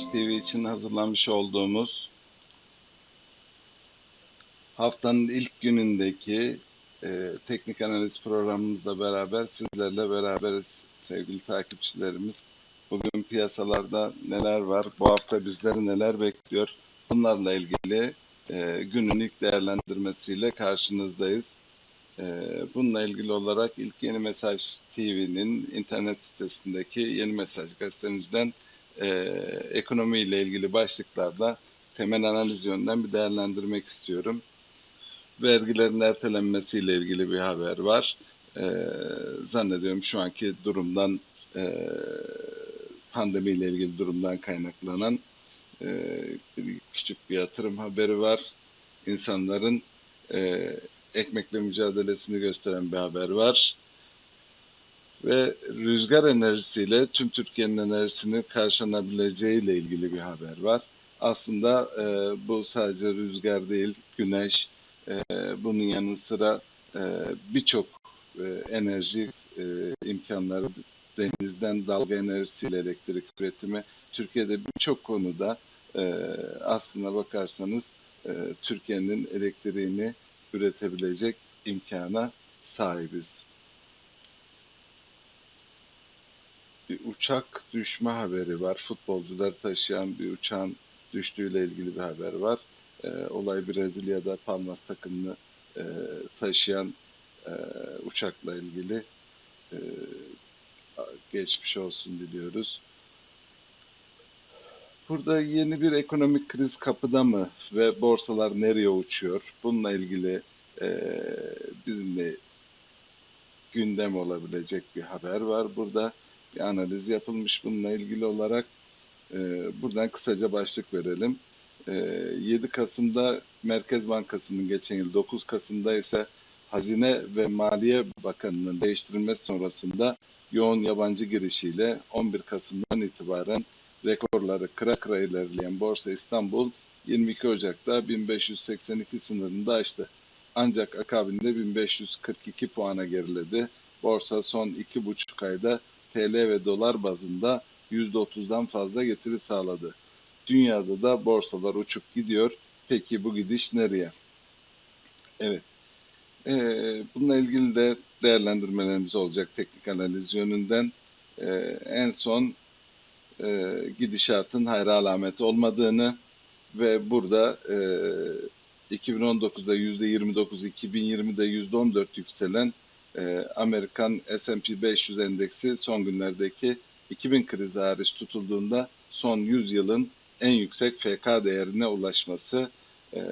Mesaj TV için hazırlamış olduğumuz haftanın ilk günündeki e, teknik analiz programımızla beraber sizlerle beraberiz sevgili takipçilerimiz. Bugün piyasalarda neler var, bu hafta bizleri neler bekliyor bunlarla ilgili e, günün ilk değerlendirmesiyle karşınızdayız. E, bununla ilgili olarak ilk Yeni Mesaj TV'nin internet sitesindeki Yeni Mesaj gazetemizden e, ekonomi ile ilgili başlıklarda temel analiz yönden bir değerlendirmek istiyorum. Vergilerin ertelenmesiyle ilgili bir haber var. E, zannediyorum şu anki durumdan e, pandemiyle ilgili durumdan kaynaklanan e, küçük bir yatırım haberi var. İnsanların e, ekmekle mücadelesini gösteren bir haber var. Ve rüzgar enerjisiyle tüm Türkiye'nin enerjisini karşılanabileceği ile ilgili bir haber var. Aslında e, bu sadece rüzgar değil, güneş, e, bunun yanı sıra e, birçok e, enerji e, imkanları denizden dalga enerjisiyle elektrik üretimi Türkiye'de birçok konuda e, aslına bakarsanız e, Türkiye'nin elektriğini üretebilecek imkana sahibiz. Bir uçak düşme haberi var. Futbolcuları taşıyan bir uçağın düştüğüyle ilgili bir haber var. E, olay Brezilya'da Palmas takımını e, taşıyan e, uçakla ilgili e, geçmiş olsun diliyoruz. Burada yeni bir ekonomik kriz kapıda mı ve borsalar nereye uçuyor? Bununla ilgili e, bizimle gündem olabilecek bir haber var. Burada bir analiz yapılmış bununla ilgili olarak. E, buradan kısaca başlık verelim. E, 7 Kasım'da Merkez Bankası'nın geçen yıl, 9 Kasım'da ise Hazine ve Maliye Bakanı'nın değiştirilmesi sonrasında yoğun yabancı girişiyle 11 Kasım'dan itibaren rekorları kıra kıra ilerleyen Borsa İstanbul 22 Ocak'ta 1582 sınırında açtı. Ancak akabinde 1542 puana geriledi. Borsa son 2,5 ayda TL ve dolar bazında %30'dan fazla getiri sağladı. Dünyada da borsalar uçup gidiyor. Peki bu gidiş nereye? Evet. Ee, bununla ilgili de değerlendirmelerimiz olacak teknik analiz yönünden. Ee, en son e, gidişatın hayra alameti olmadığını ve burada e, 2019'da %29, 2020'de %14 yükselen e, Amerikan S&P 500 endeksi son günlerdeki 2000 krizi hariç tutulduğunda son 100 yılın en yüksek FK değerine ulaşması e,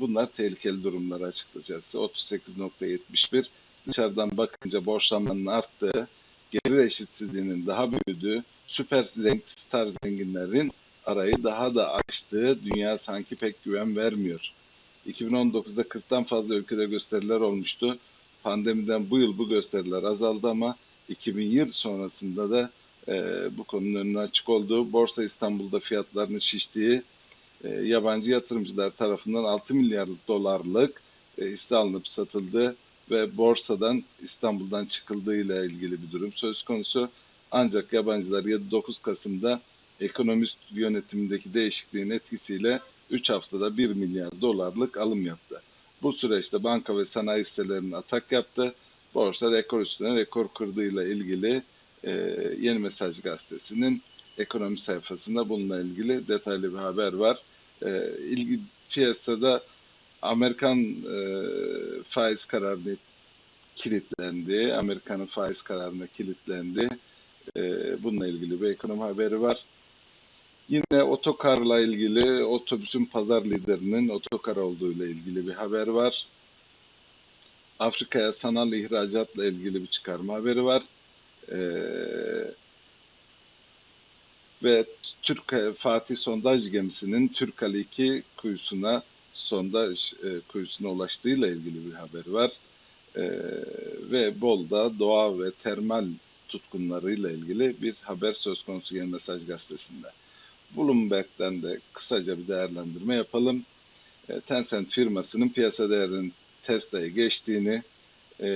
bunlar tehlikeli durumlar açıkçası. 38.71 dışarıdan bakınca borçlanmanın arttığı, gelir eşitsizliğinin daha büyüdüğü, süper zengin, star zenginlerin arayı daha da açtığı dünya sanki pek güven vermiyor. 2019'da 40'tan fazla ülkede gösteriler olmuştu. Pandemiden bu yıl bu gösteriler azaldı ama 2020 sonrasında da e, bu konunun önüne açık olduğu, Borsa İstanbul'da fiyatlarının şiştiği, e, yabancı yatırımcılar tarafından 6 milyar dolarlık e, hisse alınıp satıldı ve borsadan İstanbul'dan çıkıldığı ile ilgili bir durum söz konusu. Ancak yabancılar 7-9 Kasım'da ekonomist yönetimindeki değişikliğin etkisiyle 3 haftada 1 milyar dolarlık alım yaptı. Bu süreçte banka ve sanayi hisselerinin atak yaptı. Borsa rekor üstüne rekor kırdığıyla ilgili e, Yeni Mesaj Gazetesi'nin ekonomi sayfasında bununla ilgili detaylı bir haber var. E, ilgi piyasada Amerikan e, faiz kararını kilitlendi. Amerika'nın faiz kararına kilitlendi. E, bununla ilgili bir ekonomi haberi var. Yine otokarla ilgili otobüsün pazar liderinin otokar olduğu ile ilgili bir haber var. Afrika'ya sanal ihracatla ilgili bir çıkarma haberi var. Ee, ve Türk Fatih sondaj gemisinin Türkali 2 kuyusuna sondaj e, kuyusuna ulaştığıyla ilgili bir haber var. E, ve Bol'da doğa ve termal tutkunlarıyla ilgili bir haber söz konusu Yeni Mesaj Gazetesi'nde. Bloomberg'den de kısaca bir değerlendirme yapalım. E, Tencent firmasının piyasa değerinin Tesla'ya geçtiğini, e,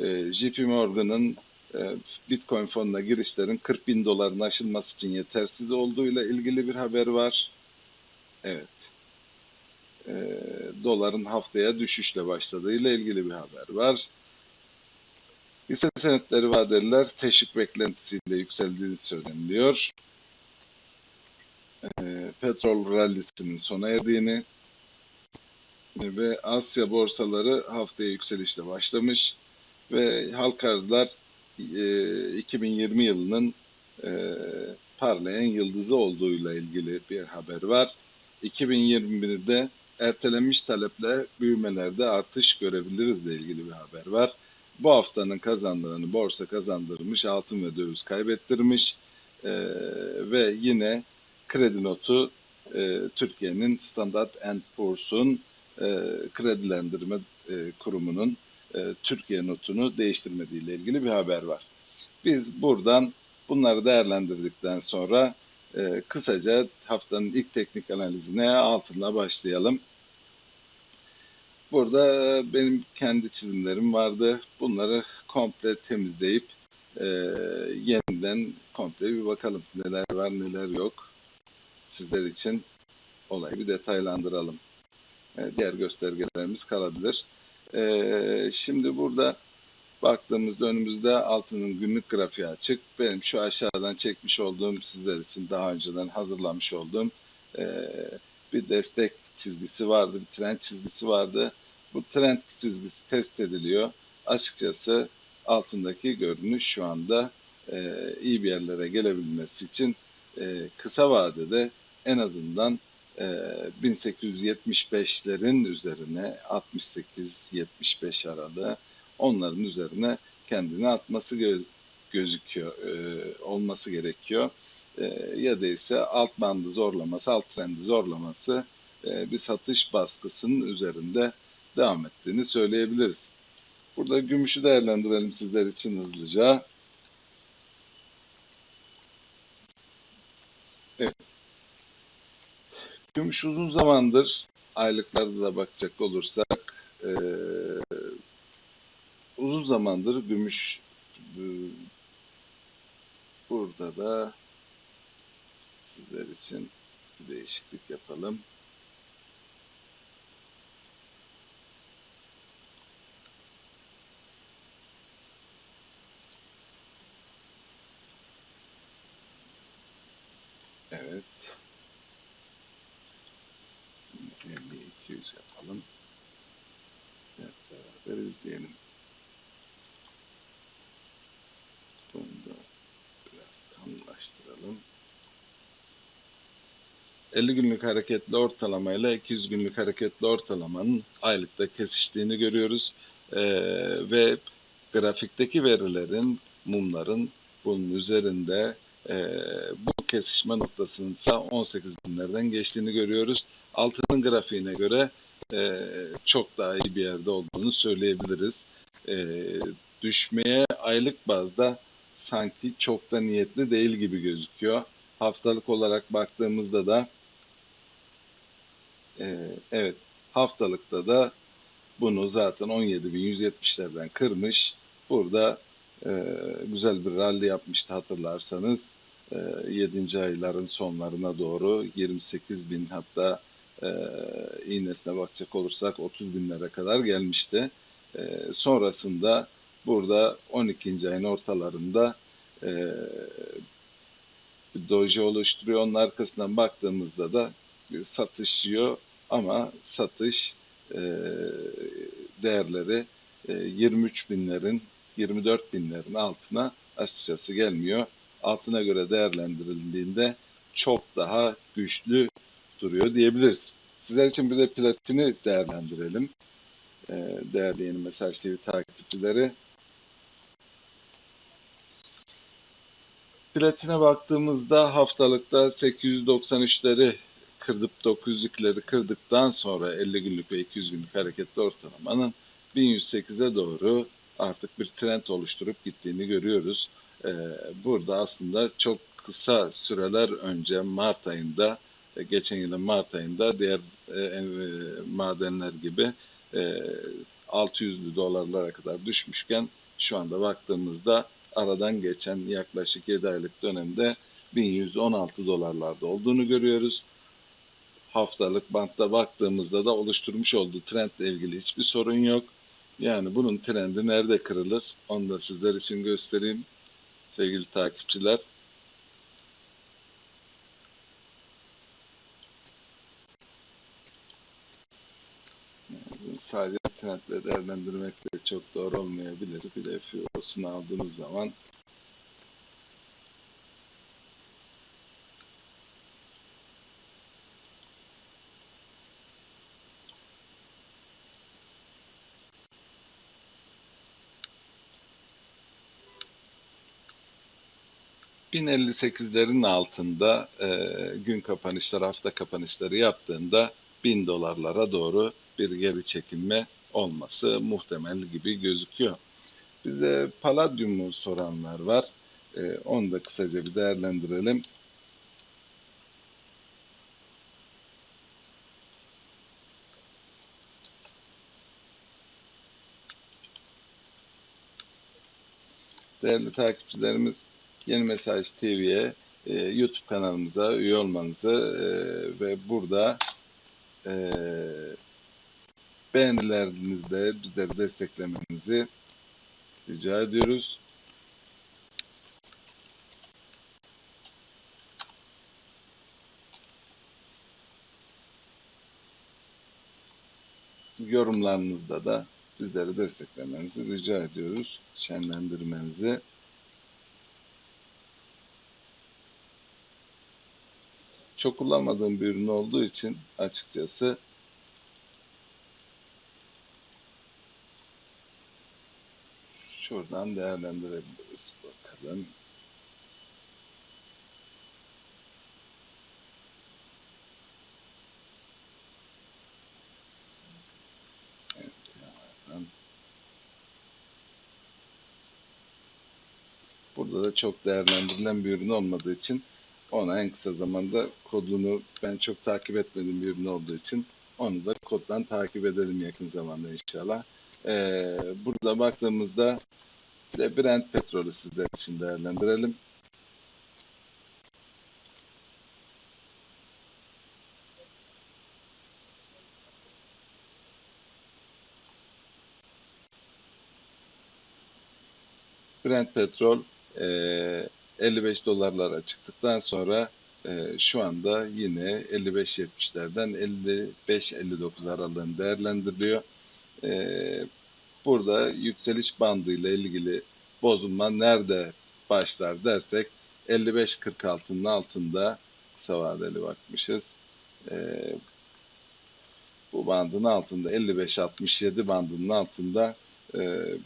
e, JP Morgan'ın e, Bitcoin fonuna girişlerin 40 bin doların aşılması için yetersiz olduğuyla ilgili bir haber var. Evet. E, doların haftaya düşüşle başladığıyla ilgili bir haber var. Hisse senetleri vadeliler teşvik beklentisiyle yükseldiğini söyleniliyor. E, petrol rallisinin sona erdiğini ve Asya borsaları haftaya yükselişle başlamış ve halk arzlar e, 2020 yılının e, parlayan yıldızı olduğuyla ilgili bir haber var. 2021'de ertelenmiş taleple büyümelerde artış görebiliriz ile ilgili bir haber var. Bu haftanın kazandığını borsa kazandırmış, altın ve döviz kaybettirmiş e, ve yine kredi notu e, Türkiye'nin Standard Poor's'un e, kredilendirme e, kurumunun e, Türkiye notunu değiştirmediği ile ilgili bir haber var. Biz buradan bunları değerlendirdikten sonra e, kısaca haftanın ilk teknik analizine altınla başlayalım. Burada benim kendi çizimlerim vardı. Bunları komple temizleyip e, yeniden komple bir bakalım neler var neler yok. Sizler için olayı bir detaylandıralım. E, diğer göstergelerimiz kalabilir. E, şimdi burada baktığımızda önümüzde altının günlük grafiği açık. Benim şu aşağıdan çekmiş olduğum sizler için daha önceden hazırlamış olduğum e, bir destek çizgisi vardı, bir trend çizgisi vardı. Bu trend çizgisi test ediliyor. Açıkçası altındaki görünüş şu anda e, iyi bir yerlere gelebilmesi için e, kısa vadede en azından 1875'lerin e, üzerine 68-75 aralığı onların üzerine kendini atması gö gözüküyor, e, olması gerekiyor. E, ya da ise alt bandı zorlaması, alt trendi zorlaması bir satış baskısının üzerinde devam ettiğini söyleyebiliriz. Burada gümüşü değerlendirelim sizler için hızlıca. Gümüş uzun zamandır aylıklarda da bakacak olursak e, uzun zamandır gümüş e, burada da sizler için bir değişiklik yapalım. Evet. 200 yapalım. Evet, beraber izleyelim. Bunu da biraz kalınlaştıralım. 50 günlük hareketli ortalamayla 200 günlük hareketli ortalamanın aylıkta kesiştiğini görüyoruz. Ee, ve grafikteki verilerin, mumların bunun üzerinde e, bu kesişme noktasının ise 18 binlerden geçtiğini görüyoruz altının grafiğine göre e, çok daha iyi bir yerde olduğunu söyleyebiliriz. E, düşmeye aylık bazda sanki çok da niyetli değil gibi gözüküyor. Haftalık olarak baktığımızda da e, evet haftalıkta da bunu zaten 17.170'lerden kırmış. Burada e, güzel bir rally yapmıştı hatırlarsanız. E, 7. ayların sonlarına doğru 28 bin hatta e, iğnesine bakacak olursak 30 binlere kadar gelmişti. E, sonrasında burada 12. ayın ortalarında e, doji oluşturuyor. Onun arkasından baktığımızda da satışıyor ama satış e, değerleri e, 23 binlerin 24 binlerin altına açıkçası gelmiyor. Altına göre değerlendirildiğinde çok daha güçlü duruyor diyebiliriz. Sizler için bir de platini değerlendirelim. Ee, değerli yeni mesaj TV takipçileri. Platine baktığımızda haftalıkta 893'leri kırdıp 900'lükleri kırdıktan sonra 50 günlük ve 200 günlük hareketli ortalamanın 1108'e doğru artık bir trend oluşturup gittiğini görüyoruz. Ee, burada aslında çok kısa süreler önce Mart ayında e, geçen yılın Mart ayında diğer e, e, madenler gibi e, 600'lü dolarlara kadar düşmüşken şu anda baktığımızda aradan geçen yaklaşık 7 aylık dönemde 1116 dolarlarda olduğunu görüyoruz. Haftalık bantta baktığımızda da oluşturmuş olduğu trendle ilgili hiçbir sorun yok. Yani bunun trendi nerede kırılır? Onu da sizler için göstereyim. Sevgili takipçiler. Sadece trendle değerlendirmek de çok doğru olmayabilir. Bir de FIO'sunu aldığımız zaman ...1058'lerin altında e, gün kapanışları, hafta kapanışları yaptığında 1000 dolarlara doğru bir geri çekilme olması muhtemel gibi gözüküyor. Bize paladyumu soranlar var. Ee, onu da kısaca bir değerlendirelim. Değerli takipçilerimiz Yeni Mesaj TV'ye e, YouTube kanalımıza üye olmanızı e, ve burada e, beğenilerinizle bizleri desteklemenizi rica ediyoruz. Yorumlarınızda da bizleri desteklemenizi rica ediyoruz. Şenlendirmenizi. Çok kullanmadığım bir ürün olduğu için açıkçası şuradan değerlendirebiliriz. Bakalım. Burada da çok değerlendirilen bir ürün olmadığı için ona en kısa zamanda kodunu ben çok takip etmediğim bir ürün olduğu için onu da koddan takip edelim yakın zamanda inşallah. Ee, burada baktığımızda bir Brent petrolü sizler için değerlendirelim. Brent petrol e, 55 dolarlara çıktıktan sonra e, şu anda yine 55-70'lerden 55-59 aralığını değerlendiriliyor. E, burada yükseliş bandıyla ilgili bozulma nerede başlar dersek 55-46'nın altında kısa vadeli bakmışız. E, bu bandın altında 55-67 bandının altında e,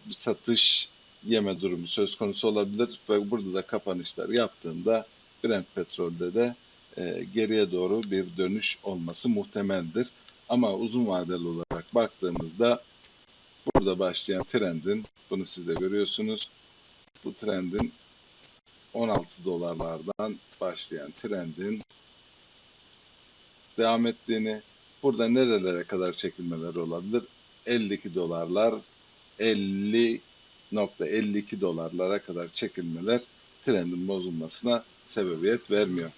bir satış yeme durumu söz konusu olabilir ve burada da kapanışlar yaptığında Brent petrolde de e, geriye doğru bir dönüş olması muhtemeldir. Ama uzun vadeli olarak baktığımızda burada başlayan trendin, bunu siz de görüyorsunuz, bu trendin 16 dolarlardan başlayan trendin devam ettiğini, burada nerelere kadar çekilmeler olabilir? 52 dolarlar, 50.52 dolarlara kadar çekilmeler trendin bozulmasına sebebiyet vermiyor.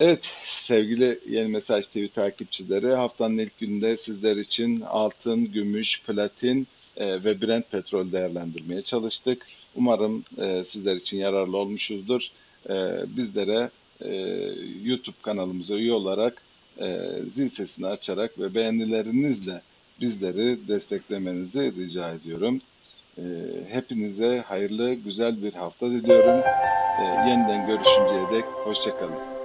Evet sevgili Yeni Mesaj TV takipçileri haftanın ilk gününde sizler için altın, gümüş, platin e, ve Brent petrol değerlendirmeye çalıştık. Umarım e, sizler için yararlı olmuşuzdur. E, bizlere e, YouTube kanalımıza üye olarak e, zil sesini açarak ve beğenilerinizle bizleri desteklemenizi rica ediyorum. E, hepinize hayırlı, güzel bir hafta diliyorum. E, yeniden görüşünceye dek hoşçakalın.